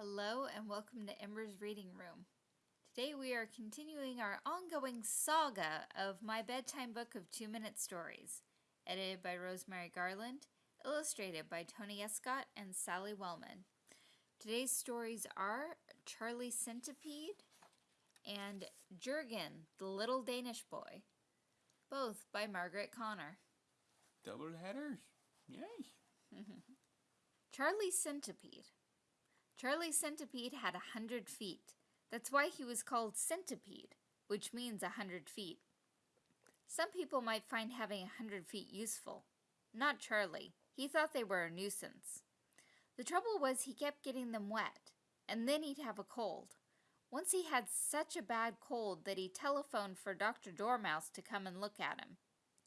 Hello and welcome to Ember's Reading Room. Today we are continuing our ongoing saga of My Bedtime Book of Two Minute Stories, edited by Rosemary Garland, illustrated by Tony Escott and Sally Wellman. Today's stories are Charlie Centipede and Jurgen, the Little Danish Boy, both by Margaret Connor. Double headers? Yes. Charlie Centipede. Charlie Centipede had a hundred feet. That's why he was called Centipede, which means a hundred feet. Some people might find having a hundred feet useful. Not Charlie. He thought they were a nuisance. The trouble was he kept getting them wet, and then he'd have a cold. Once he had such a bad cold that he telephoned for Dr. Dormouse to come and look at him.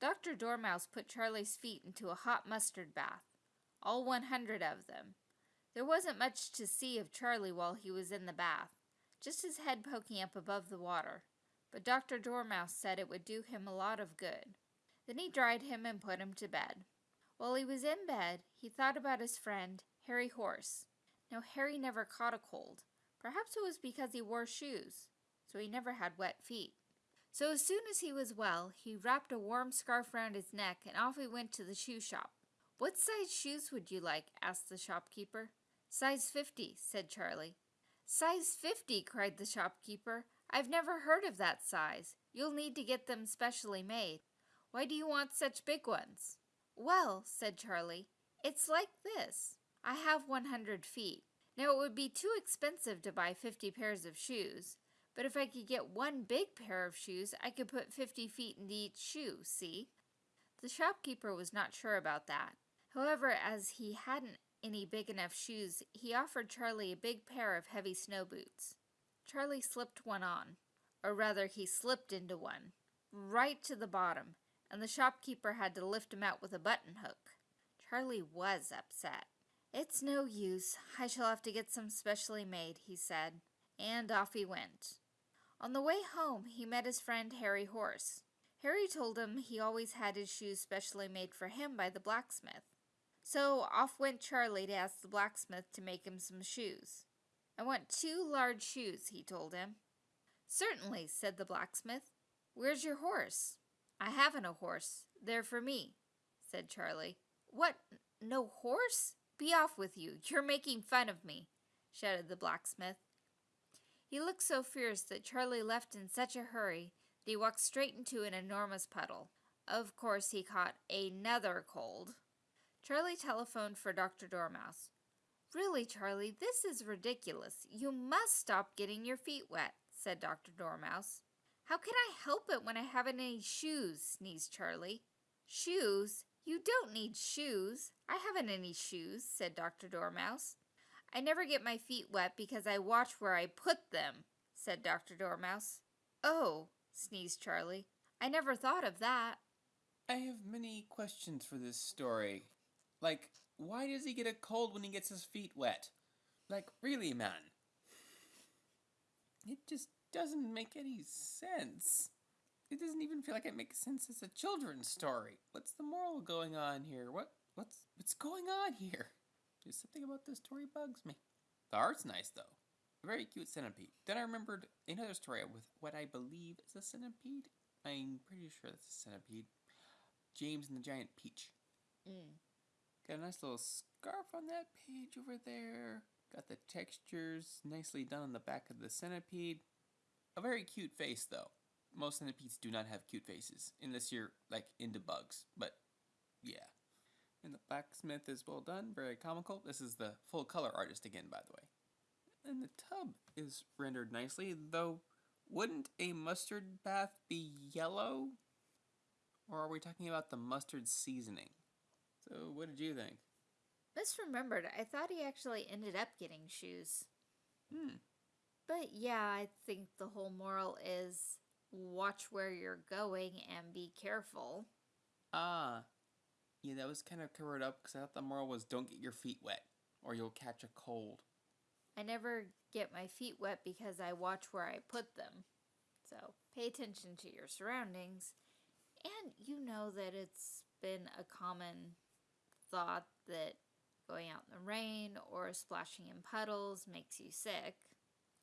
Dr. Dormouse put Charlie's feet into a hot mustard bath, all 100 of them. There wasn't much to see of Charlie while he was in the bath, just his head poking up above the water, but Dr. Dormouse said it would do him a lot of good. Then he dried him and put him to bed. While he was in bed, he thought about his friend, Harry Horse. Now, Harry never caught a cold. Perhaps it was because he wore shoes, so he never had wet feet. So as soon as he was well, he wrapped a warm scarf round his neck and off he went to the shoe shop. What size shoes would you like? asked the shopkeeper. Size fifty, said Charlie. Size fifty, cried the shopkeeper. I've never heard of that size. You'll need to get them specially made. Why do you want such big ones? Well, said Charlie, it's like this. I have 100 feet. Now it would be too expensive to buy 50 pairs of shoes, but if I could get one big pair of shoes, I could put 50 feet into each shoe, see? The shopkeeper was not sure about that. However, as he hadn't any big enough shoes, he offered Charlie a big pair of heavy snow boots. Charlie slipped one on, or rather, he slipped into one, right to the bottom, and the shopkeeper had to lift him out with a button hook. Charlie was upset. It's no use. I shall have to get some specially made, he said, and off he went. On the way home, he met his friend Harry Horse. Harry told him he always had his shoes specially made for him by the blacksmith. So off went Charlie to ask the blacksmith to make him some shoes. I want two large shoes, he told him. Certainly, said the blacksmith. Where's your horse? I haven't a horse. They're for me, said Charlie. What? No horse? Be off with you. You're making fun of me, shouted the blacksmith. He looked so fierce that Charlie left in such a hurry that he walked straight into an enormous puddle. Of course, he caught another cold. Charlie telephoned for Dr. Dormouse. Really, Charlie, this is ridiculous. You must stop getting your feet wet, said Dr. Dormouse. How can I help it when I haven't any shoes? sneezed Charlie. Shoes? You don't need shoes. I haven't any shoes, said Dr. Dormouse. I never get my feet wet because I watch where I put them, said Dr. Dormouse. Oh, sneezed Charlie. I never thought of that. I have many questions for this story. Like, why does he get a cold when he gets his feet wet? Like, really, man? It just doesn't make any sense. It doesn't even feel like it makes sense as a children's story. What's the moral going on here? What what's what's going on here? Just something about this story bugs me. The art's nice though. A very cute centipede. Then I remembered another story with what I believe is a centipede. I'm pretty sure that's a centipede. James and the Giant Peach. Mm. Got a nice little scarf on that page over there. Got the textures nicely done on the back of the centipede. A very cute face though. Most centipedes do not have cute faces, unless you're like into bugs. But yeah. And the blacksmith is well done, very comical. This is the full color artist again, by the way. And the tub is rendered nicely, though wouldn't a mustard bath be yellow? Or are we talking about the mustard seasoning? So, what did you think? Misremembered, I thought he actually ended up getting shoes. Hmm. But yeah, I think the whole moral is watch where you're going and be careful. Ah. Yeah, that was kind of covered up because I thought the moral was don't get your feet wet or you'll catch a cold. I never get my feet wet because I watch where I put them. So pay attention to your surroundings. And you know that it's been a common thought that going out in the rain or splashing in puddles makes you sick.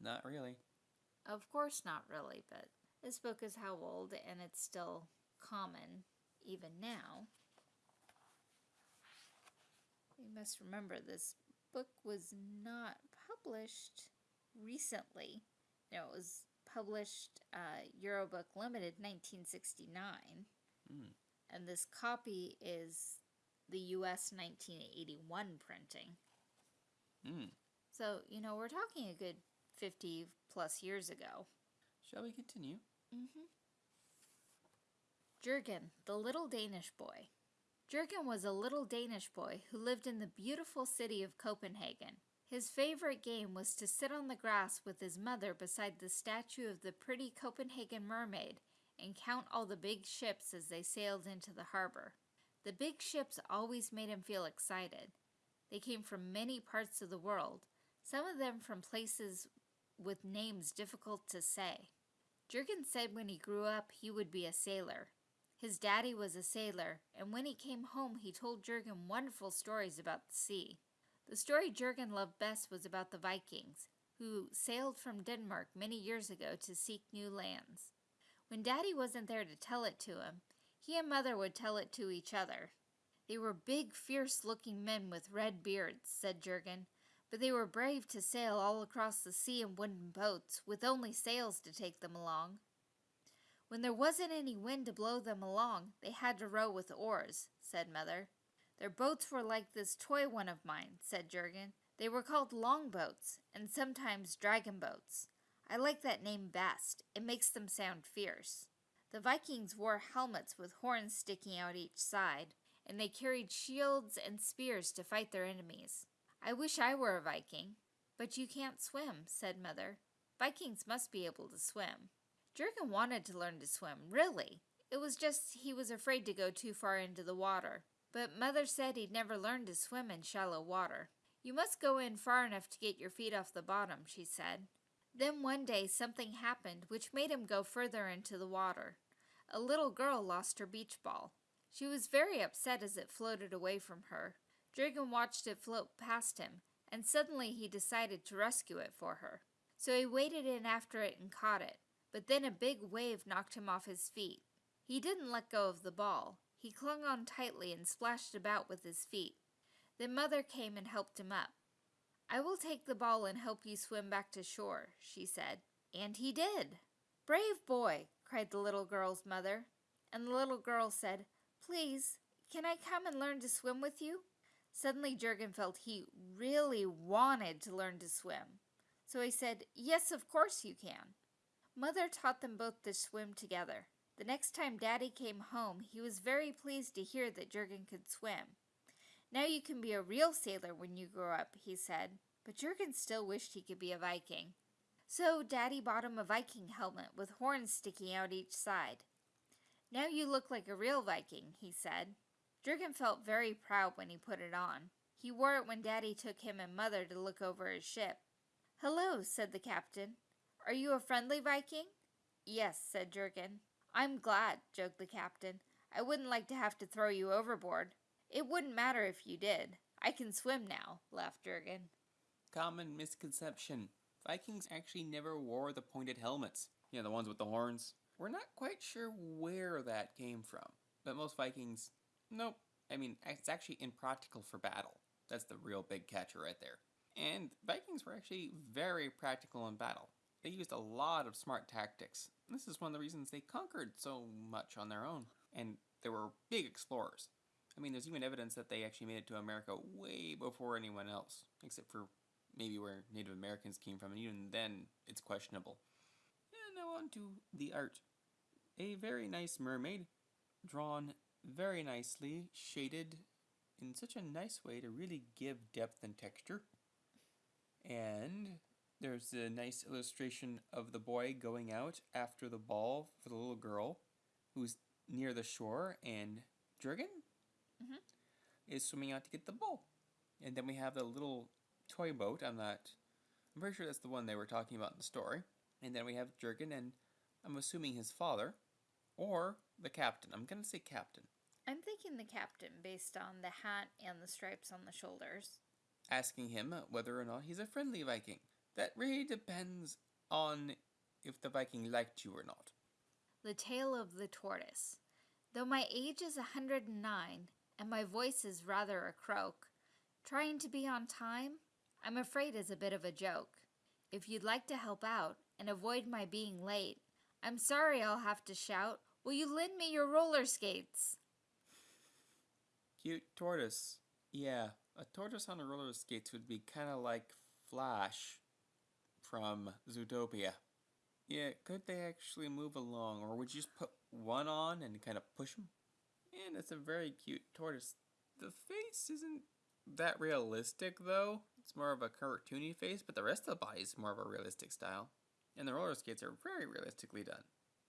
Not really. Of course, not really, but this book is how old and it's still common even now. You must remember this book was not published recently. No, it was published uh, Eurobook Limited 1969. Mm. And this copy is the US 1981 printing. Mm. So, you know, we're talking a good 50 plus years ago. Shall we continue? Mm-hmm. Jurgen, the little Danish boy. Jurgen was a little Danish boy who lived in the beautiful city of Copenhagen. His favorite game was to sit on the grass with his mother beside the statue of the pretty Copenhagen mermaid and count all the big ships as they sailed into the harbor. The big ships always made him feel excited. They came from many parts of the world, some of them from places with names difficult to say. Jurgen said when he grew up he would be a sailor. His daddy was a sailor, and when he came home he told Jurgen wonderful stories about the sea. The story Jurgen loved best was about the Vikings, who sailed from Denmark many years ago to seek new lands. When Daddy wasn't there to tell it to him, he and Mother would tell it to each other. They were big, fierce-looking men with red beards, said Jurgen, but they were brave to sail all across the sea in wooden boats, with only sails to take them along. When there wasn't any wind to blow them along, they had to row with oars, said Mother. Their boats were like this toy one of mine, said Jurgen. They were called longboats, and sometimes dragon boats. I like that name best. It makes them sound fierce. The Vikings wore helmets with horns sticking out each side, and they carried shields and spears to fight their enemies. I wish I were a Viking. But you can't swim, said Mother. Vikings must be able to swim. Jurgen wanted to learn to swim, really. It was just he was afraid to go too far into the water. But Mother said he'd never learn to swim in shallow water. You must go in far enough to get your feet off the bottom, she said. Then one day something happened which made him go further into the water. A little girl lost her beach ball. She was very upset as it floated away from her. Jurgen watched it float past him, and suddenly he decided to rescue it for her. So he waded in after it and caught it, but then a big wave knocked him off his feet. He didn't let go of the ball. He clung on tightly and splashed about with his feet. Then Mother came and helped him up. I will take the ball and help you swim back to shore, she said. And he did. Brave boy, cried the little girl's mother. And the little girl said, Please, can I come and learn to swim with you? Suddenly Jurgen felt he really wanted to learn to swim. So he said, Yes, of course you can. Mother taught them both to swim together. The next time Daddy came home, he was very pleased to hear that Jurgen could swim. Now you can be a real sailor when you grow up, he said, but Jurgen still wished he could be a Viking. So Daddy bought him a Viking helmet with horns sticking out each side. Now you look like a real Viking, he said. Jurgen felt very proud when he put it on. He wore it when Daddy took him and Mother to look over his ship. Hello, said the captain. Are you a friendly Viking? Yes, said Jurgen. I'm glad, joked the captain. I wouldn't like to have to throw you overboard. It wouldn't matter if you did. I can swim now, laughed Jurgen. Common misconception. Vikings actually never wore the pointed helmets. You know, the ones with the horns. We're not quite sure where that came from. But most Vikings, nope. I mean, it's actually impractical for battle. That's the real big catcher right there. And Vikings were actually very practical in battle. They used a lot of smart tactics. This is one of the reasons they conquered so much on their own. And they were big explorers. I mean, there's even evidence that they actually made it to America way before anyone else, except for maybe where Native Americans came from, and even then, it's questionable. And now on to the art. A very nice mermaid, drawn very nicely, shaded in such a nice way to really give depth and texture. And there's a nice illustration of the boy going out after the ball for the little girl who's near the shore, and Jurgen Mhm. is swimming out to get the ball. And then we have the little toy boat. I'm not. I'm pretty sure that's the one they were talking about in the story. And then we have Jurgen and I'm assuming his father, or the captain. I'm gonna say captain. I'm thinking the captain based on the hat and the stripes on the shoulders. Asking him whether or not he's a friendly Viking. That really depends on if the Viking liked you or not. The tale of the tortoise. Though my age is a 109 and my voice is rather a croak, trying to be on time, I'm afraid is a bit of a joke. If you'd like to help out and avoid my being late, I'm sorry I'll have to shout, Will you lend me your roller skates? Cute tortoise. Yeah, a tortoise on roller skates would be kind of like Flash from Zootopia. Yeah, could they actually move along, or would you just put one on and kind of push them? And it's a very cute tortoise. The face isn't that realistic, though. It's more of a cartoony face, but the rest of the body is more of a realistic style. And the roller skates are very realistically done.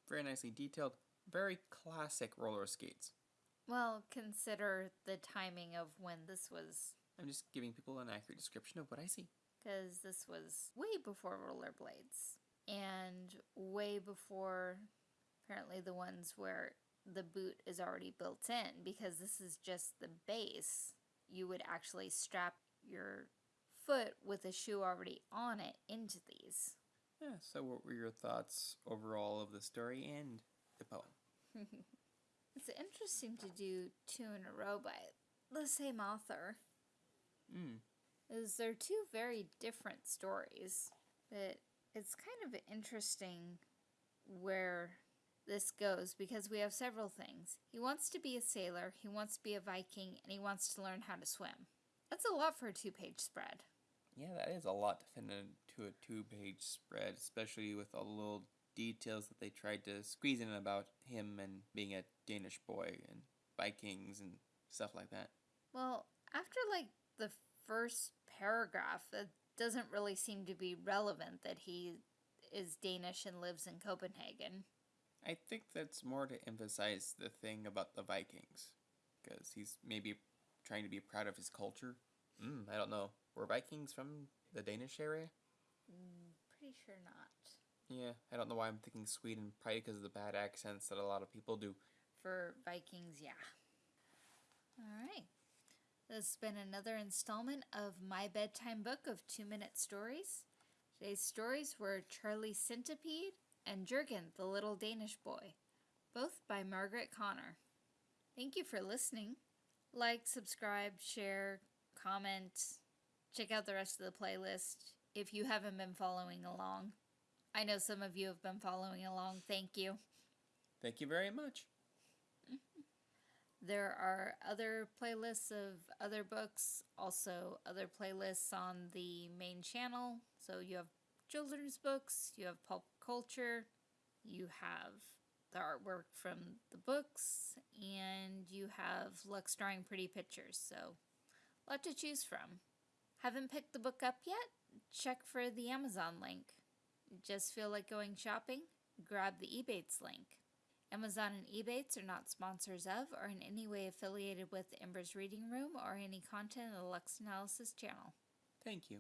Very nicely detailed, very classic roller skates. Well, consider the timing of when this was, I'm just giving people an accurate description of what I see. because this was way before rollerblades and way before apparently the ones where the boot is already built in because this is just the base. You would actually strap your foot with a shoe already on it into these. Yeah, so what were your thoughts overall of the story and the poem? It's interesting to do two in a row by the same author. Mm. is they're two very different stories, but it's kind of interesting where this goes because we have several things. He wants to be a sailor, he wants to be a Viking, and he wants to learn how to swim. That's a lot for a two page spread. Yeah, that is a lot to fit into a two page spread, especially with all the little details that they tried to squeeze in about him and being a Danish boy and Vikings and stuff like that. Well, after like the first paragraph, it doesn't really seem to be relevant that he is Danish and lives in Copenhagen. I think that's more to emphasize the thing about the Vikings, because he's maybe trying to be proud of his culture. Mm, I don't know. Were Vikings from the Danish area? Mm, pretty sure not. Yeah, I don't know why I'm thinking Sweden, probably because of the bad accents that a lot of people do. For Vikings, yeah. All right. This has been another installment of My Bedtime Book of Two Minute Stories. Today's stories were Charlie Centipede and Jurgen, the Little Danish Boy, both by Margaret Connor. Thank you for listening. Like, subscribe, share, comment, check out the rest of the playlist if you haven't been following along. I know some of you have been following along. Thank you. Thank you very much. There are other playlists of other books, also other playlists on the main channel. So you have children's books, you have pulp culture, you have the artwork from the books, and you have Lux drawing pretty pictures. So, a lot to choose from. Haven't picked the book up yet? Check for the Amazon link. Just feel like going shopping? Grab the Ebates link. Amazon and Ebates are not sponsors of or in any way affiliated with Ember's Reading Room or any content of the Lux Analysis channel. Thank you.